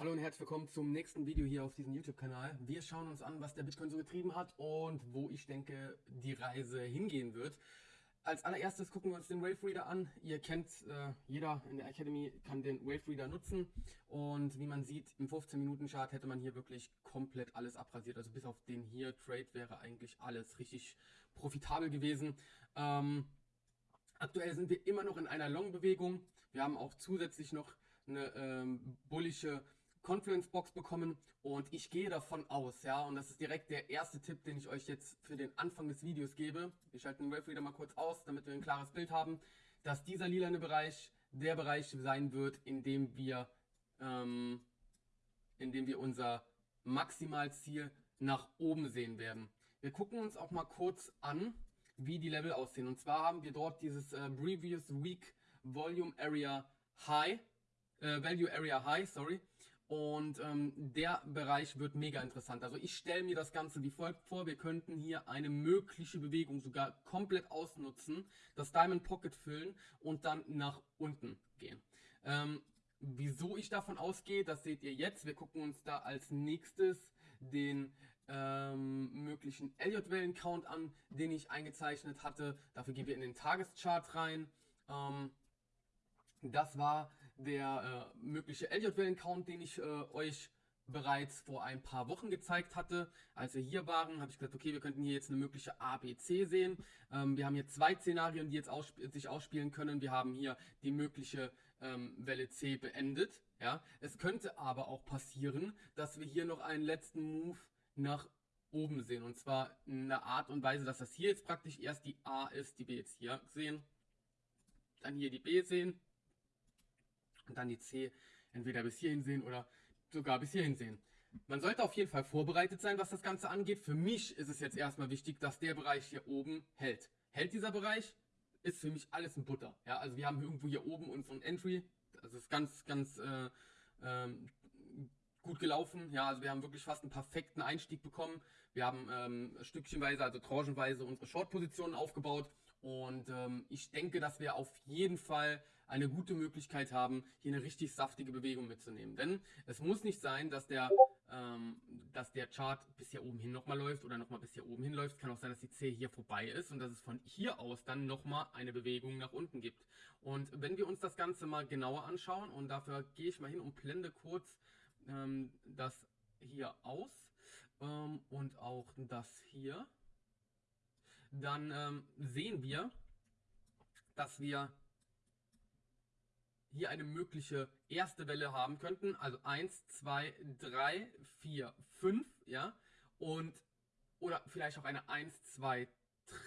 Hallo und herzlich willkommen zum nächsten Video hier auf diesem YouTube-Kanal. Wir schauen uns an, was der Bitcoin so getrieben hat und wo ich denke, die Reise hingehen wird. Als allererstes gucken wir uns den Wave Reader an. Ihr kennt, äh, jeder in der Academy kann den Wave Reader nutzen und wie man sieht, im 15-Minuten-Chart hätte man hier wirklich komplett alles abrasiert. Also bis auf den hier Trade wäre eigentlich alles richtig profitabel gewesen. Ähm, aktuell sind wir immer noch in einer Long-Bewegung. Wir haben auch zusätzlich noch eine ähm, bullische Confluence Box bekommen und ich gehe davon aus, ja, und das ist direkt der erste Tipp, den ich euch jetzt für den Anfang des Videos gebe. Wir schalten den Wave Reader mal kurz aus, damit wir ein klares Bild haben, dass dieser lilane Bereich der Bereich sein wird, in dem wir, ähm, in dem wir unser Maximalziel nach oben sehen werden. Wir gucken uns auch mal kurz an, wie die Level aussehen. Und zwar haben wir dort dieses äh, Previous Week Volume Area High, äh, Value Area High, sorry. Und ähm, der Bereich wird mega interessant. Also ich stelle mir das Ganze wie folgt vor. Wir könnten hier eine mögliche Bewegung sogar komplett ausnutzen, das Diamond Pocket füllen und dann nach unten gehen. Ähm, wieso ich davon ausgehe, das seht ihr jetzt. Wir gucken uns da als nächstes den ähm, möglichen Elliott-Wellen-Count an, den ich eingezeichnet hatte. Dafür gehen wir in den Tageschart rein. Ähm, das war der äh, mögliche Elliott-Wellen-Count, den ich äh, euch bereits vor ein paar Wochen gezeigt hatte. Als wir hier waren, habe ich gesagt, okay, wir könnten hier jetzt eine mögliche ABC sehen. Ähm, wir haben hier zwei Szenarien, die jetzt aussp sich ausspielen können. Wir haben hier die mögliche ähm, Welle C beendet. Ja, Es könnte aber auch passieren, dass wir hier noch einen letzten Move nach oben sehen. Und zwar in einer Art und Weise, dass das hier jetzt praktisch erst die A ist, die wir jetzt hier sehen. Dann hier die B sehen und dann die C entweder bis hierhin sehen oder sogar bis hierhin sehen. Man sollte auf jeden Fall vorbereitet sein, was das Ganze angeht. Für mich ist es jetzt erstmal wichtig, dass der Bereich hier oben hält. Hält dieser Bereich, ist für mich alles ein Butter. Ja, also wir haben irgendwo hier oben unseren Entry. Das ist ganz, ganz äh, ähm, gut gelaufen. Ja, also wir haben wirklich fast einen perfekten Einstieg bekommen. Wir haben ähm, stückchenweise, also tranchenweise unsere Short-Positionen aufgebaut. Und ähm, ich denke, dass wir auf jeden Fall eine gute Möglichkeit haben, hier eine richtig saftige Bewegung mitzunehmen. Denn es muss nicht sein, dass der, ähm, dass der Chart bis hier oben hin nochmal läuft oder nochmal bis hier oben hin läuft. Es kann auch sein, dass die C hier vorbei ist und dass es von hier aus dann nochmal eine Bewegung nach unten gibt. Und wenn wir uns das Ganze mal genauer anschauen und dafür gehe ich mal hin und blende kurz ähm, das hier aus ähm, und auch das hier, dann ähm, sehen wir, dass wir hier eine mögliche erste Welle haben könnten. Also 1, 2, 3, 4, 5, ja. Und, oder vielleicht auch eine 1, 2,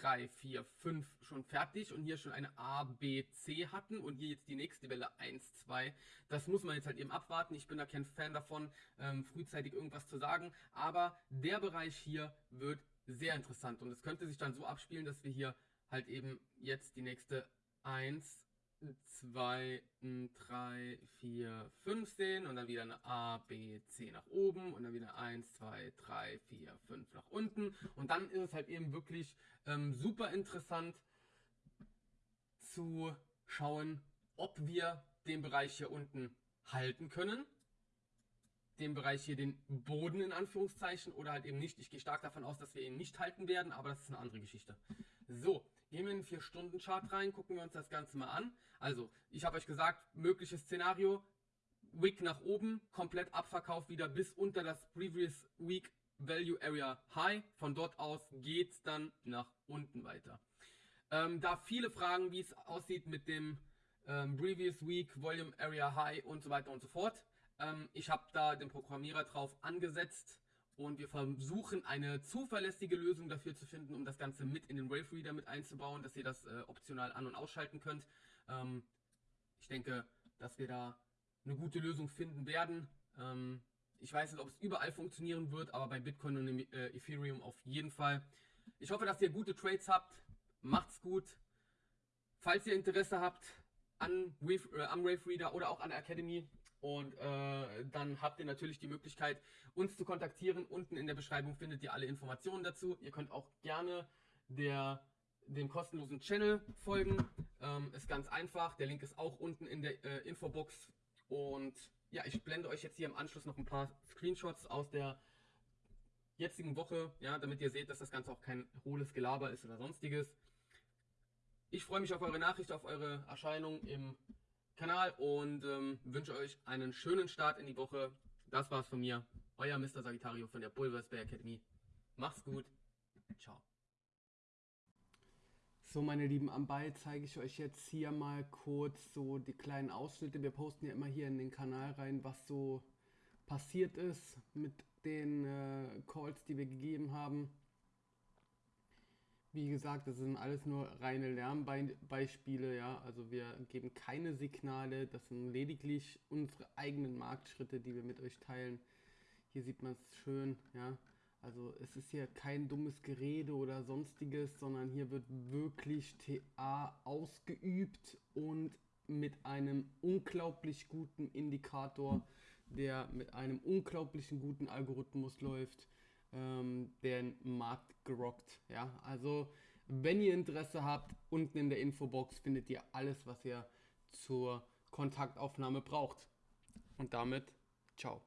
3, 4, 5 schon fertig und hier schon eine A, B, C hatten und hier jetzt die nächste Welle 1, 2. Das muss man jetzt halt eben abwarten. Ich bin da kein Fan davon, ähm, frühzeitig irgendwas zu sagen. Aber der Bereich hier wird sehr interessant und es könnte sich dann so abspielen, dass wir hier halt eben jetzt die nächste 1, 2, 3, 4, 5 sehen und dann wieder eine A, B, C nach oben und dann wieder 1, 2, 3, 4, 5 nach unten. Und dann ist es halt eben wirklich ähm, super interessant zu schauen, ob wir den Bereich hier unten halten können. Den Bereich hier, den Boden in Anführungszeichen oder halt eben nicht. Ich gehe stark davon aus, dass wir ihn nicht halten werden, aber das ist eine andere Geschichte. So, Gehen wir in den 4-Stunden-Chart rein, gucken wir uns das Ganze mal an. Also, ich habe euch gesagt, mögliches Szenario, Wick nach oben, komplett Abverkauf wieder bis unter das Previous Week Value Area High. Von dort aus geht es dann nach unten weiter. Ähm, da viele Fragen, wie es aussieht mit dem ähm, Previous Week Volume Area High und so weiter und so fort. Ähm, ich habe da den Programmierer drauf angesetzt, und wir versuchen eine zuverlässige Lösung dafür zu finden, um das Ganze mit in den Wave Reader mit einzubauen, dass ihr das äh, optional an- und ausschalten könnt. Ähm, ich denke, dass wir da eine gute Lösung finden werden. Ähm, ich weiß nicht, ob es überall funktionieren wird, aber bei Bitcoin und äh, Ethereum auf jeden Fall. Ich hoffe, dass ihr gute Trades habt. Macht's gut. Falls ihr Interesse habt an Wave, äh, am Wave Reader oder auch an der Academy, und äh, dann habt ihr natürlich die Möglichkeit, uns zu kontaktieren. Unten in der Beschreibung findet ihr alle Informationen dazu. Ihr könnt auch gerne der, dem kostenlosen Channel folgen. Ähm, ist ganz einfach. Der Link ist auch unten in der äh, Infobox. Und ja, ich blende euch jetzt hier im Anschluss noch ein paar Screenshots aus der jetzigen Woche, ja, damit ihr seht, dass das Ganze auch kein hohles Gelaber ist oder sonstiges. Ich freue mich auf eure Nachricht, auf eure Erscheinung im Kanal und ähm, wünsche euch einen schönen Start in die Woche. Das war's von mir, euer Mr. Sagittario von der Bulvers Bay Academy. Macht's gut. Ciao. So, meine Lieben, am Ball zeige ich euch jetzt hier mal kurz so die kleinen Ausschnitte. Wir posten ja immer hier in den Kanal rein, was so passiert ist mit den äh, Calls, die wir gegeben haben. Wie gesagt, das sind alles nur reine Lernbeispiele, ja. Also wir geben keine Signale, das sind lediglich unsere eigenen Marktschritte, die wir mit euch teilen. Hier sieht man es schön, ja. Also es ist hier kein dummes Gerede oder sonstiges, sondern hier wird wirklich TA ausgeübt und mit einem unglaublich guten Indikator, der mit einem unglaublichen guten Algorithmus läuft, ähm, den Markt gerockt. Ja, also wenn ihr Interesse habt, unten in der Infobox findet ihr alles, was ihr zur Kontaktaufnahme braucht. Und damit, ciao.